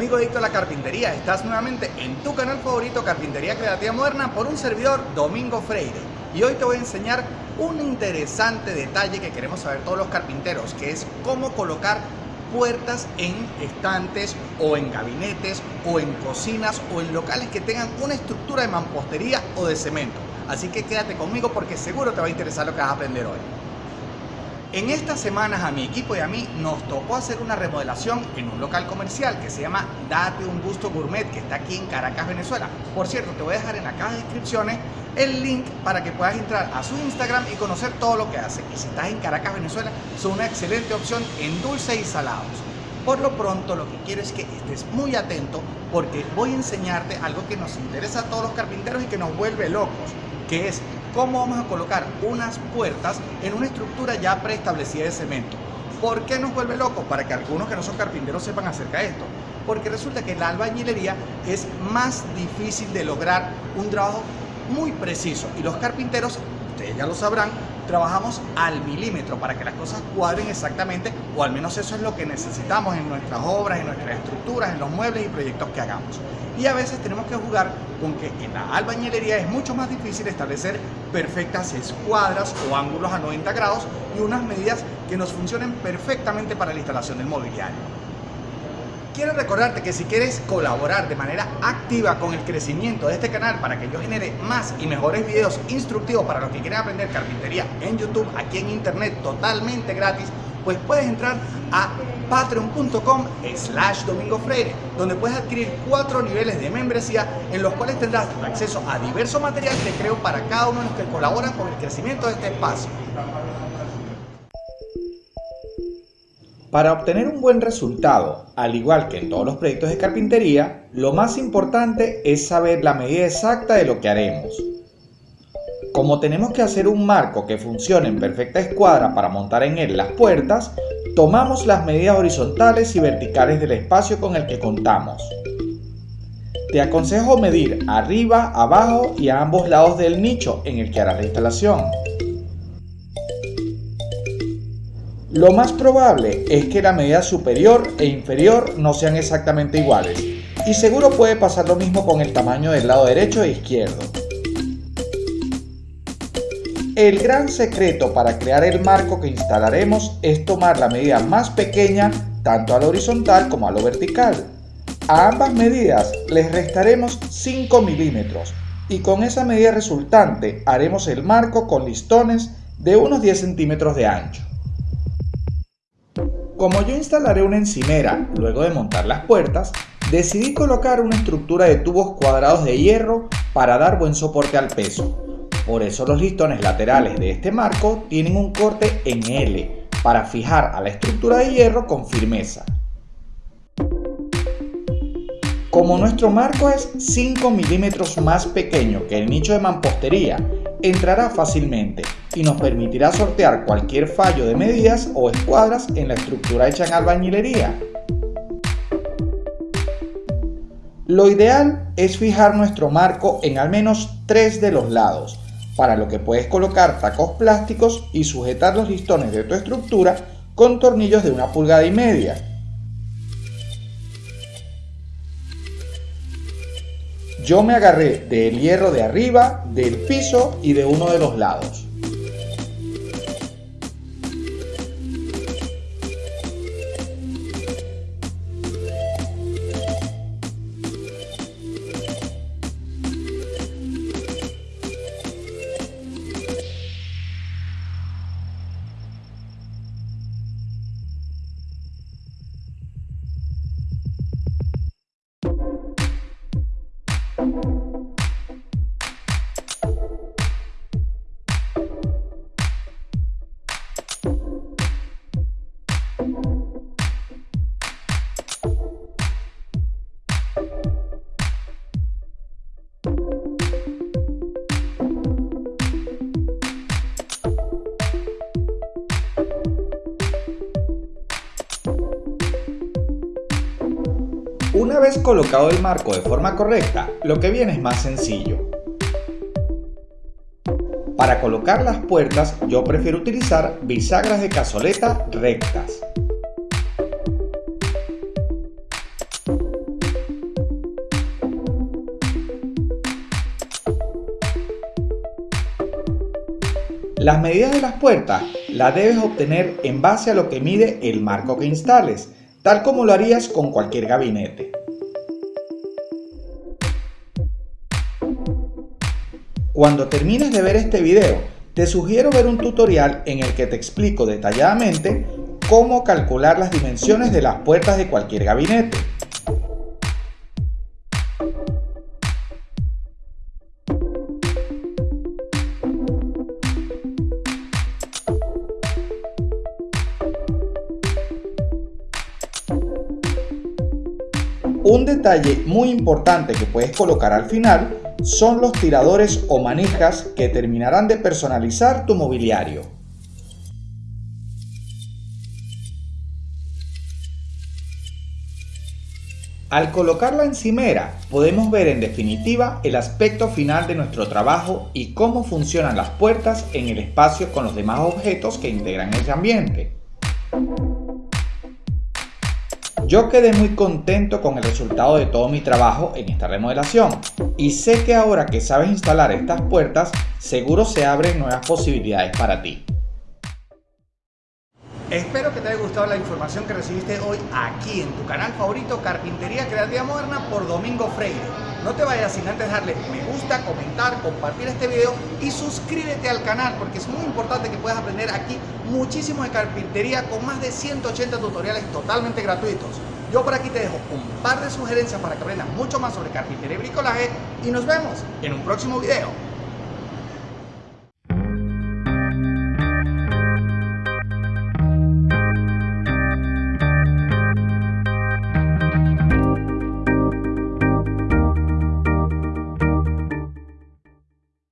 amigo adicto a la carpintería, estás nuevamente en tu canal favorito Carpintería Creativa Moderna por un servidor Domingo Freire. Y hoy te voy a enseñar un interesante detalle que queremos saber todos los carpinteros que es cómo colocar puertas en estantes o en gabinetes o en cocinas o en locales que tengan una estructura de mampostería o de cemento. Así que quédate conmigo porque seguro te va a interesar lo que vas a aprender hoy en estas semanas a mi equipo y a mí nos tocó hacer una remodelación en un local comercial que se llama Date un Gusto Gourmet que está aquí en Caracas, Venezuela. Por cierto, te voy a dejar en la caja de descripciones el link para que puedas entrar a su Instagram y conocer todo lo que hace. Y si estás en Caracas, Venezuela, son una excelente opción en dulce y salados. Por lo pronto lo que quiero es que estés muy atento porque voy a enseñarte algo que nos interesa a todos los carpinteros y que nos vuelve locos, que es cómo vamos a colocar unas puertas en una estructura ya preestablecida de cemento. ¿Por qué nos vuelve locos? Para que algunos que no son carpinteros sepan acerca de esto. Porque resulta que la albañilería es más difícil de lograr un trabajo muy preciso y los carpinteros, ustedes ya lo sabrán, trabajamos al milímetro para que las cosas cuadren exactamente o al menos eso es lo que necesitamos en nuestras obras, en nuestras estructuras, en los muebles y proyectos que hagamos y a veces tenemos que jugar con que en la albañilería es mucho más difícil establecer perfectas escuadras o ángulos a 90 grados y unas medidas que nos funcionen perfectamente para la instalación del mobiliario. Quiero recordarte que si quieres colaborar de manera activa con el crecimiento de este canal para que yo genere más y mejores videos instructivos para los que quieren aprender carpintería en YouTube, aquí en internet, totalmente gratis, pues puedes entrar a patreon.com slash domingo freire donde puedes adquirir cuatro niveles de membresía en los cuales tendrás acceso a diverso material que creo para cada uno de los que colaboran con el crecimiento de este espacio. Para obtener un buen resultado, al igual que en todos los proyectos de carpintería, lo más importante es saber la medida exacta de lo que haremos. Como tenemos que hacer un marco que funcione en perfecta escuadra para montar en él las puertas, tomamos las medidas horizontales y verticales del espacio con el que contamos. Te aconsejo medir arriba, abajo y a ambos lados del nicho en el que harás la instalación. Lo más probable es que la medida superior e inferior no sean exactamente iguales y seguro puede pasar lo mismo con el tamaño del lado derecho e izquierdo. El gran secreto para crear el marco que instalaremos es tomar la medida más pequeña tanto a lo horizontal como a lo vertical. A ambas medidas les restaremos 5 milímetros y con esa medida resultante haremos el marco con listones de unos 10 centímetros de ancho. Como yo instalaré una encimera luego de montar las puertas, decidí colocar una estructura de tubos cuadrados de hierro para dar buen soporte al peso. Por eso los listones laterales de este marco tienen un corte en L para fijar a la estructura de hierro con firmeza. Como nuestro marco es 5 milímetros más pequeño que el nicho de mampostería, entrará fácilmente y nos permitirá sortear cualquier fallo de medidas o escuadras en la estructura hecha en albañilería. Lo ideal es fijar nuestro marco en al menos 3 de los lados, para lo que puedes colocar tacos plásticos y sujetar los listones de tu estructura con tornillos de una pulgada y media. Yo me agarré del hierro de arriba, del piso y de uno de los lados. Una vez colocado el marco de forma correcta, lo que viene es más sencillo. Para colocar las puertas yo prefiero utilizar bisagras de cazoleta rectas. Las medidas de las puertas las debes obtener en base a lo que mide el marco que instales, tal como lo harías con cualquier gabinete. Cuando termines de ver este video, te sugiero ver un tutorial en el que te explico detalladamente cómo calcular las dimensiones de las puertas de cualquier gabinete. Un detalle muy importante que puedes colocar al final son los tiradores o manijas que terminarán de personalizar tu mobiliario. Al colocar la encimera podemos ver en definitiva el aspecto final de nuestro trabajo y cómo funcionan las puertas en el espacio con los demás objetos que integran ese ambiente. Yo quedé muy contento con el resultado de todo mi trabajo en esta remodelación y sé que ahora que sabes instalar estas puertas, seguro se abren nuevas posibilidades para ti. Espero que te haya gustado la información que recibiste hoy aquí en tu canal favorito Carpintería Creativa Moderna por Domingo Freire. No te vayas sin antes darle me gusta, comentar, compartir este video y suscríbete al canal porque es muy importante que puedas aprender aquí muchísimo de carpintería con más de 180 tutoriales totalmente gratuitos. Yo por aquí te dejo un par de sugerencias para que aprendas mucho más sobre carpintería y bricolaje y nos vemos en un próximo video.